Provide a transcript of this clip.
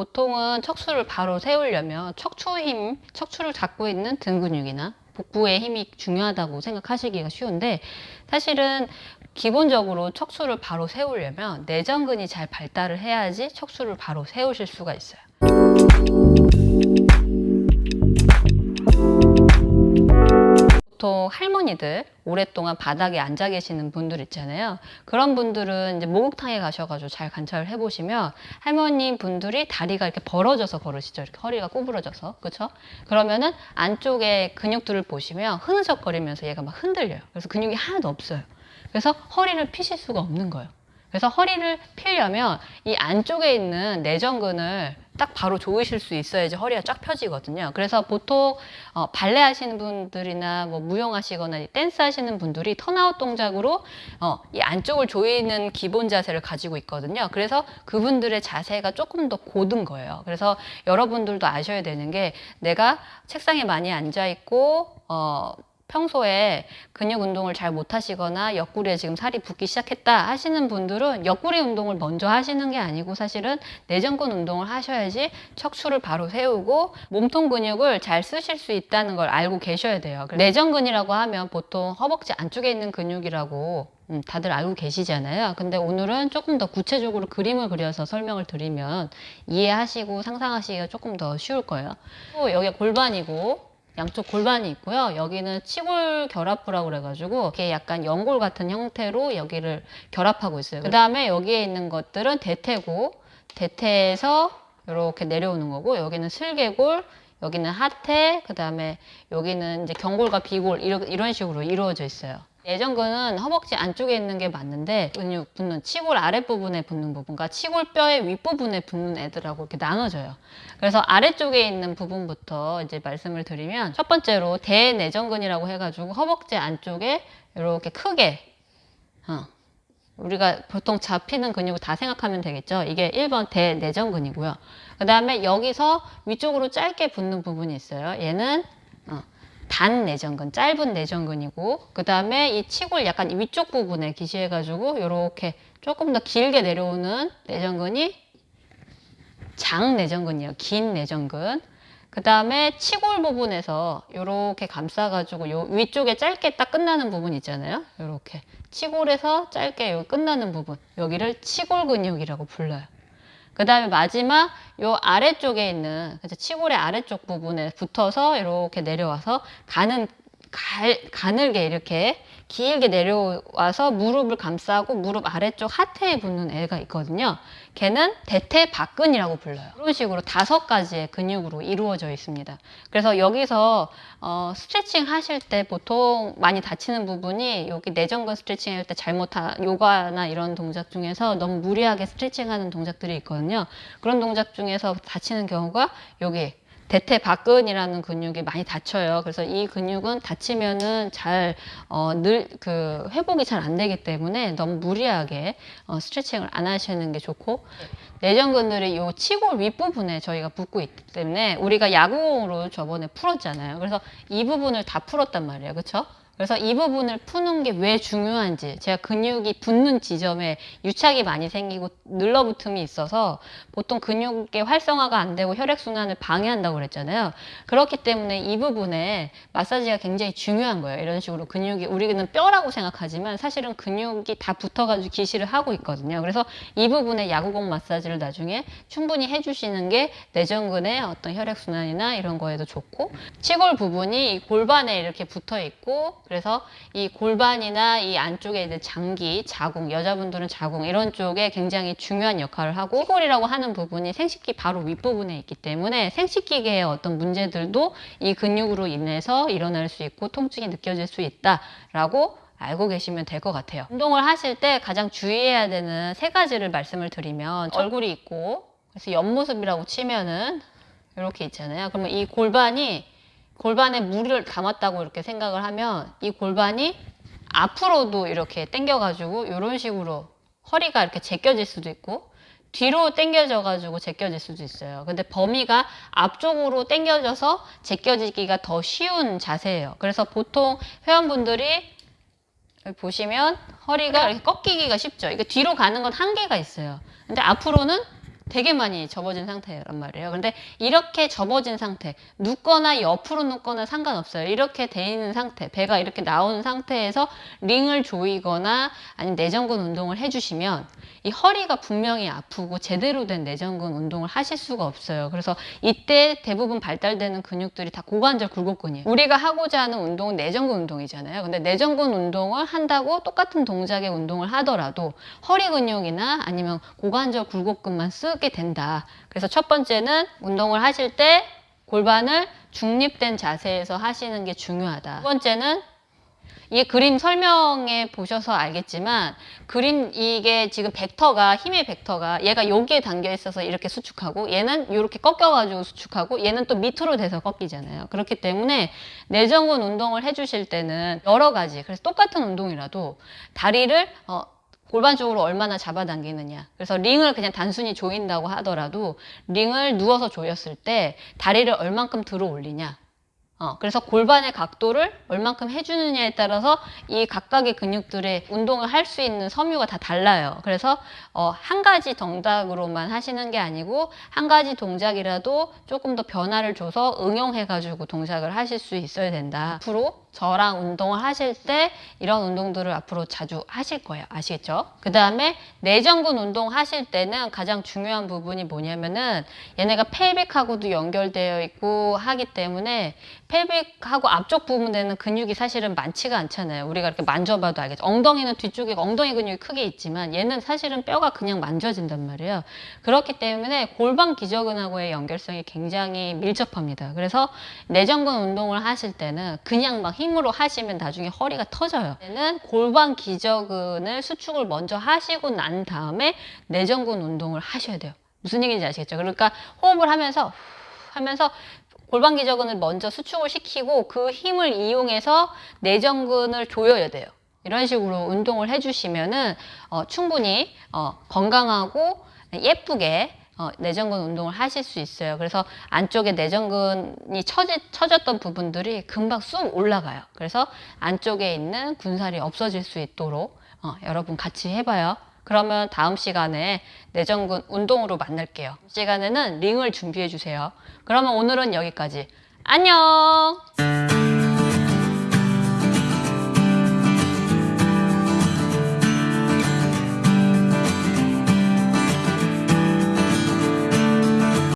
보통은 척추를 바로 세우려면 척추 힘, 척추를 잡고 있는 등 근육이나 복부의 힘이 중요하다고 생각하시기가 쉬운데 사실은 기본적으로 척추를 바로 세우려면 내전근이 잘 발달을 해야지 척추를 바로 세우실 수가 있어요. 보통 할머니들 오랫동안 바닥에 앉아 계시는 분들 있잖아요. 그런 분들은 이제 목욕탕에 가셔가지고 잘 관찰을 해보시면 할머니 분들이 다리가 이렇게 벌어져서 걸으시죠. 이렇게 허리가 구부러져서. 그렇죠? 그러면은 안쪽에 근육들을 보시면 흐느적거리면서 얘가 막 흔들려요. 그래서 근육이 하나도 없어요. 그래서 허리를 피실 수가 없는 거예요. 그래서 허리를 피려면 이 안쪽에 있는 내전근을 딱 바로 조이실 수 있어야지 허리가 쫙 펴지거든요. 그래서 보통 어, 발레 하시는 분들이나 뭐 무용 하시거나 댄스 하시는 분들이 turnout 동작으로 어, 이 안쪽을 조이는 기본 자세를 가지고 있거든요. 그래서 그분들의 자세가 조금 더 고든 거예요. 그래서 여러분들도 아셔야 되는 게 내가 책상에 많이 앉아 있고 어, 평소에 근육 운동을 잘 못하시거나 옆구리에 지금 살이 붓기 시작했다 하시는 분들은 옆구리 운동을 먼저 하시는 게 아니고 사실은 내전근 운동을 하셔야지 척추를 바로 세우고 몸통 근육을 잘 쓰실 수 있다는 걸 알고 계셔야 돼요. 내전근이라고 하면 보통 허벅지 안쪽에 있는 근육이라고 음, 다들 알고 계시잖아요. 근데 오늘은 조금 더 구체적으로 그림을 그려서 설명을 드리면 이해하시고 상상하시기가 조금 더 쉬울 거예요. 또 여기가 골반이고 양쪽 골반이 있고요. 여기는 치골 결합부라고 그래가지고 이렇게 약간 연골 같은 형태로 여기를 결합하고 있어요. 그 다음에 여기에 있는 것들은 대퇴고 대퇴에서 이렇게 내려오는 거고 여기는 슬개골 여기는 하태 그 다음에 여기는 이제 경골과 비골 이런, 이런 식으로 이루어져 있어요. 내전근은 허벅지 안쪽에 있는 게 맞는데 근육 붙는 치골 아랫부분에 붙는 부분과 치골뼈의 윗부분에 붙는 애들하고 이렇게 나눠져요. 그래서 아래쪽에 있는 부분부터 이제 말씀을 드리면 첫 번째로 대내전근이라고 해가지고 허벅지 안쪽에 이렇게 크게 어, 우리가 보통 잡히는 근육을 다 생각하면 되겠죠. 이게 1번 대내전근이고요. 그 다음에 여기서 위쪽으로 짧게 붙는 부분이 있어요. 얘는 어, 단 내전근, 짧은 내전근이고 그 다음에 이 치골 약간 위쪽 부분에 기시해가지고 이렇게 조금 더 길게 내려오는 내전근이 장 내전근이에요. 긴 내전근. 그 다음에 치골 부분에서 이렇게 감싸가지고 요 위쪽에 짧게 딱 끝나는 부분 있잖아요. 이렇게 치골에서 짧게 끝나는 부분 여기를 치골 근육이라고 불러요. 그 다음에 마지막 요 아래쪽에 있는? 치골의 아래쪽 부분에 붙어서 이렇게 내려와서 가는 갈, 가늘게 이렇게 길게 내려와서 무릎을 감싸고 무릎 아래쪽 하태에 붙는 애가 있거든요. 걔는 대퇴박근이라고 불러요. 이런 식으로 다섯 가지의 근육으로 이루어져 있습니다. 그래서 여기서 어, 스트레칭 하실 때 보통 많이 다치는 부분이 여기 내전근 스트레칭 할 때 잘못한 요가나 이런 동작 중에서 너무 무리하게 스트레칭 하는 동작들이 있거든요. 그런 동작 중에서 다치는 경우가 여기 대퇴박근이라는 근육이 많이 다쳐요. 그래서 이 근육은 다치면은 잘, 어, 늘, 그, 회복이 잘 안 되기 때문에 너무 무리하게 어, 스트레칭을 안 하시는 게 좋고, 내전 근들이 이 치골 윗부분에 저희가 붙고 있기 때문에 우리가 야구공으로 저번에 풀었잖아요. 그래서 이 부분을 다 풀었단 말이에요. 그쵸? 그래서 이 부분을 푸는 게 왜 중요한지 제가 근육이 붙는 지점에 유착이 많이 생기고 늘러붙음이 있어서 보통 근육의 활성화가 안 되고 혈액순환을 방해한다고 그랬잖아요. 그렇기 때문에 이 부분에 마사지가 굉장히 중요한 거예요. 이런 식으로 근육이 우리는 뼈라고 생각하지만 사실은 근육이 다 붙어가지고 기시를 하고 있거든요. 그래서 이 부분에 야구공 마사지를 나중에 충분히 해주시는 게 내전근의 어떤 혈액순환이나 이런 거에도 좋고 치골 부분이 이 골반에 이렇게 붙어 있고 그래서 이 골반이나 이 안쪽에 있는 장기, 자궁, 여자분들은 자궁 이런 쪽에 굉장히 중요한 역할을 하고 치골이라고 하는 부분이 생식기 바로 윗부분에 있기 때문에 생식기계의 어떤 문제들도 이 근육으로 인해서 일어날 수 있고 통증이 느껴질 수 있다라고 알고 계시면 될 것 같아요. 운동을 하실 때 가장 주의해야 되는 세 가지를 말씀을 드리면 얼굴이 있고 그래서 옆모습이라고 치면은 이렇게 있잖아요. 그러면 이 골반이 골반에 물을 담았다고 이렇게 생각을 하면 이 골반이 앞으로도 이렇게 당겨가지고 이런 식으로 허리가 이렇게 제껴질 수도 있고 뒤로 당겨져 가지고 제껴질 수도 있어요. 근데 범위가 앞쪽으로 당겨져서 제껴지기가 더 쉬운 자세예요. 그래서 보통 회원분들이 보시면 허리가 이렇게 꺾이기가 쉽죠. 이게 뒤로 가는 건 한계가 있어요. 근데 앞으로는 되게 많이 접어진 상태란 말이에요. 근데 이렇게 접어진 상태, 눕거나 옆으로 눕거나 상관없어요. 이렇게 돼 있는 상태, 배가 이렇게 나오는 상태에서 링을 조이거나 아니면 내전근 운동을 해주시면 이 허리가 분명히 아프고 제대로 된 내전근 운동을 하실 수가 없어요. 그래서 이때 대부분 발달되는 근육들이 다 고관절 굴곡근이에요. 우리가 하고자 하는 운동은 내전근 운동이잖아요. 근데 내전근 운동을 한다고 똑같은 동작의 운동을 하더라도 허리 근육이나 아니면 고관절 굴곡근만 쓰게 된다. 그래서 첫 번째는 운동을 하실 때 골반을 중립된 자세에서 하시는 게 중요하다. 두 번째는 이 그림 설명해 보셔서 알겠지만 그림 이게 지금 벡터가 힘의 벡터가 얘가 여기에 담겨 있어서 이렇게 수축하고 얘는 이렇게 꺾여 가지고 수축하고 얘는 또 밑으로 돼서 꺾이잖아요. 그렇기 때문에 내전근 운동을 해 주실 때는 여러 가지 그래서 똑같은 운동이라도 다리를 어 골반 쪽으로 얼마나 잡아당기느냐. 그래서 링을 그냥 단순히 조인다고 하더라도 링을 누워서 조였을 때 다리를 얼만큼 들어 올리냐. 어, 그래서 골반의 각도를 얼만큼 해주느냐에 따라서 이 각각의 근육들의 운동을 할 수 있는 섬유가 다 달라요. 그래서 어, 한 가지 동작으로만 하시는 게 아니고 한 가지 동작이라도 조금 더 변화를 줘서 응용해가지고 동작을 하실 수 있어야 된다. 앞으로 저랑 운동을 하실 때 이런 운동들을 앞으로 자주 하실 거예요. 아시겠죠? 그 다음에 내전근 운동 하실 때는 가장 중요한 부분이 뭐냐면은 얘네가 펠빅하고도 연결되어 있고 하기 때문에 펠빅하고 앞쪽 부분에는 근육이 사실은 많지가 않잖아요. 우리가 이렇게 만져봐도 알겠죠. 엉덩이는 뒤쪽에 엉덩이 근육이 크게 있지만 얘는 사실은 뼈가 그냥 만져진단 말이에요. 그렇기 때문에 골반 기저근하고의 연결성이 굉장히 밀접합니다. 그래서 내전근 운동을 하실 때는 그냥 막 힘으로 하시면 나중에 허리가 터져요. 얘는 골반 기저근을 수축을 먼저 하시고 난 다음에 내전근 운동을 하셔야 돼요. 무슨 얘기인지 아시겠죠? 그러니까 호흡을 하면서 후 하면서 골반 기저근을 먼저 수축을 시키고 그 힘을 이용해서 내전근을 조여야 돼요. 이런 식으로 운동을 해주시면은 어, 충분히 어, 건강하고 예쁘게 어, 내전근 운동을 하실 수 있어요. 그래서 안쪽에 내전근이 처지, 처졌던 부분들이 금방 쑥 올라가요. 그래서 안쪽에 있는 군살이 없어질 수 있도록 어, 여러분 같이 해봐요. 그러면 다음 시간에 내전근 운동으로 만날게요. 시간에는 링을 준비해 주세요. 그러면 오늘은 여기까지. 안녕!